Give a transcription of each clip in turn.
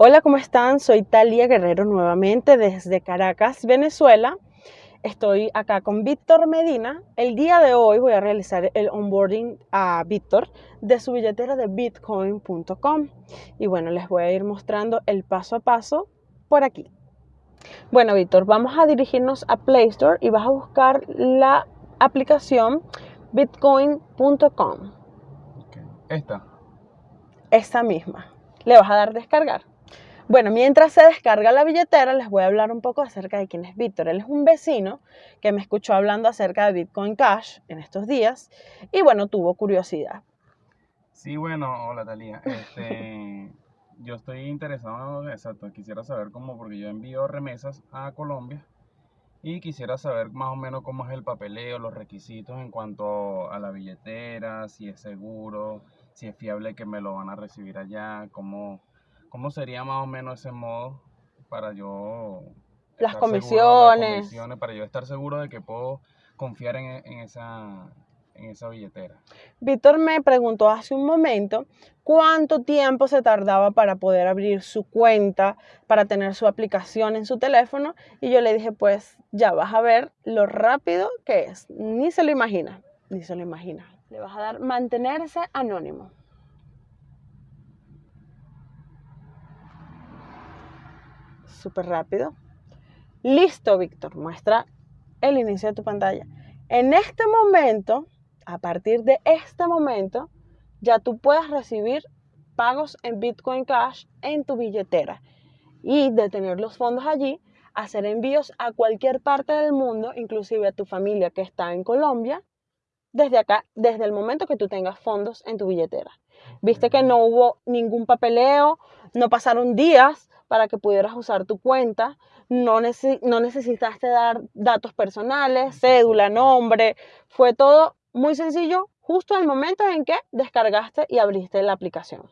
Hola, ¿cómo están? Soy Talia Guerrero nuevamente desde Caracas, Venezuela. Estoy acá con Víctor Medina. El día de hoy voy a realizar el onboarding a Víctor de su billetera de bitcoin.com. Y bueno, les voy a ir mostrando el paso a paso por aquí. Bueno, Víctor, vamos a dirigirnos a Play Store y vas a buscar la aplicación bitcoin.com. Esta. Esta misma. Le vas a dar descargar. Bueno, mientras se descarga la billetera, les voy a hablar un poco acerca de quién es Víctor. Él es un vecino que me escuchó hablando acerca de Bitcoin Cash en estos días y bueno, tuvo curiosidad. Sí, bueno, hola Talía. Este, yo estoy interesado, exacto, quisiera saber cómo, porque yo envío remesas a Colombia y quisiera saber más o menos cómo es el papeleo, los requisitos en cuanto a la billetera, si es seguro, si es fiable que me lo van a recibir allá, cómo ¿Cómo sería más o menos ese modo para yo... Las comisiones. Para yo estar seguro de que puedo confiar en, esa, en esa billetera. Víctor me preguntó hace un momento cuánto tiempo se tardaba para poder abrir su cuenta, para tener su aplicación en su teléfono y yo le dije pues ya vas a ver lo rápido que es. Ni se lo imagina, ni se lo imagina. Le vas a dar mantenerse anónimo. Súper rápido. Listo, Víctor, muestra el inicio de tu pantalla. En este momento, a partir de este momento, ya tú puedes recibir pagos en Bitcoin Cash en tu billetera y de tener los fondos allí, hacer envíos a cualquier parte del mundo, inclusive a tu familia que está en Colombia, desde acá, desde el momento que tú tengas fondos en tu billetera. Viste que no hubo ningún papeleo, no pasaron días para que pudieras usar tu cuenta. No, no necesitaste dar datos personales, cédula, nombre. Fue todo muy sencillo justo en el momento en que descargaste y abriste la aplicación.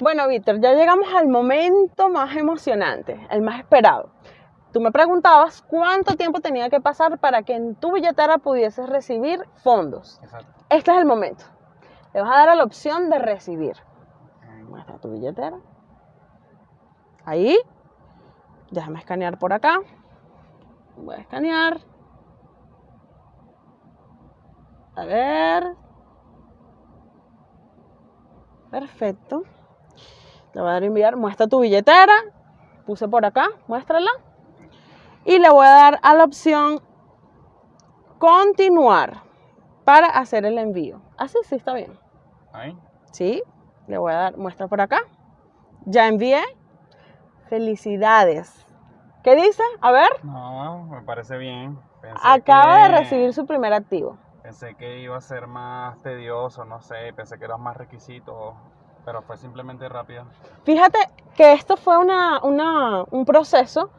Bueno, Víctor, ya llegamos al momento más emocionante, el más esperado. Tú me preguntabas cuánto tiempo tenía que pasar para que en tu billetera pudieses recibir fondos. Exacto. Este es el momento. Le vas a dar a la opción de recibir. Muestra tu billetera. Ahí. Déjame escanear por acá. Voy a escanear. A ver. Perfecto. Le voy a dar a enviar. Muestra tu billetera. Puse por acá. Muéstrala. Y le voy a dar a la opción continuar para hacer el envío. Así sí está bien. Ahí. Sí. Le voy a dar muestra por acá. Ya envié. Felicidades. ¿Qué dice? A ver. No, me parece bien. Acaba de recibir su primer activo. Pensé que iba a ser más tedioso, no sé, pensé que eran más requisitos, pero fue simplemente rápido. Fíjate que esto fue una, un proceso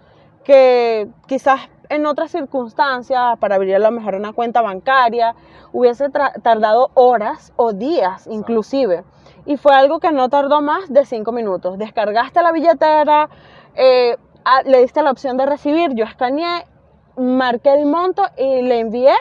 que quizás en otras circunstancias, para abrir a lo mejor una cuenta bancaria, hubiese tardado horas o días inclusive y fue algo que no tardó más de cinco minutos. Descargaste la billetera, eh, le diste la opción de recibir, yo escaneé, marqué el monto y le envié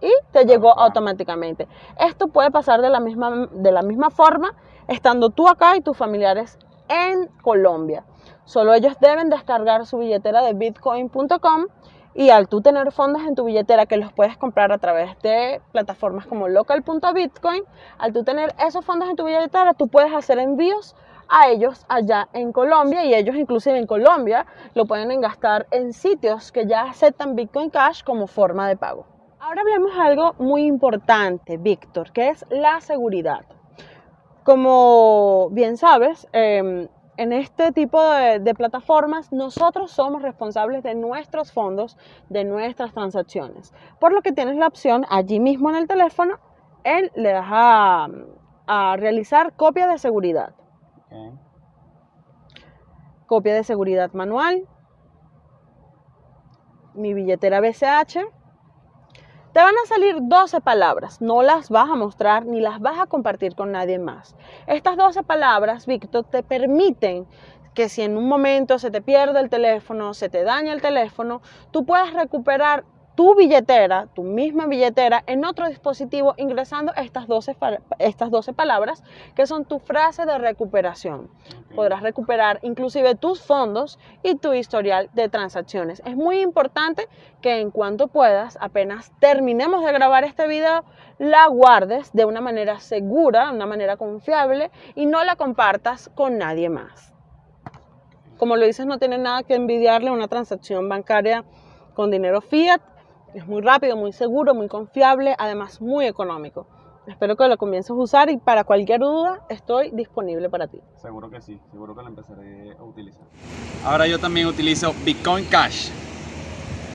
y te llegó automáticamente. Esto puede pasar de la misma, de la misma forma estando tú acá y tus familiares en Colombia. Solo ellos deben descargar su billetera de bitcoin.com y al tú tener fondos en tu billetera que los puedes comprar a través de plataformas como local.bitcoin, al tú tener esos fondos en tu billetera, tú puedes hacer envíos a ellos allá en Colombia y ellos inclusive en Colombia lo pueden gastar en sitios que ya aceptan Bitcoin Cash como forma de pago. Ahora hablemos de algo muy importante, Víctor, que es la seguridad. Como bien sabes, eh, en este tipo de, plataformas nosotros somos responsables de nuestros fondos, de nuestras transacciones. Por lo que tienes la opción allí mismo en el teléfono, él le das a, realizar copia de seguridad. Copia de seguridad manual. Mi billetera BCH te van a salir 12 palabras, no las vas a mostrar ni las vas a compartir con nadie más. Estas 12 palabras, Víctor, te permiten que si en un momento se te pierde el teléfono, se te daña el teléfono, tú puedas recuperar tu billetera, tu misma billetera, en otro dispositivo ingresando estas 12, estas 12 palabras que son tu frase de recuperación. Podrás recuperar inclusive tus fondos y tu historial de transacciones. Es muy importante que en cuanto puedas, apenas terminemos de grabar este video, la guardes de una manera segura, de una manera confiable y no la compartas con nadie más. Como lo dices, no tiene nada que envidiarle una transacción bancaria con dinero fiat es muy rápido, muy seguro, muy confiable, además muy económico. Espero que lo comiences a usar y para cualquier duda estoy disponible para ti. Seguro que sí, seguro que lo empezaré a utilizar. Ahora yo también utilizo Bitcoin Cash.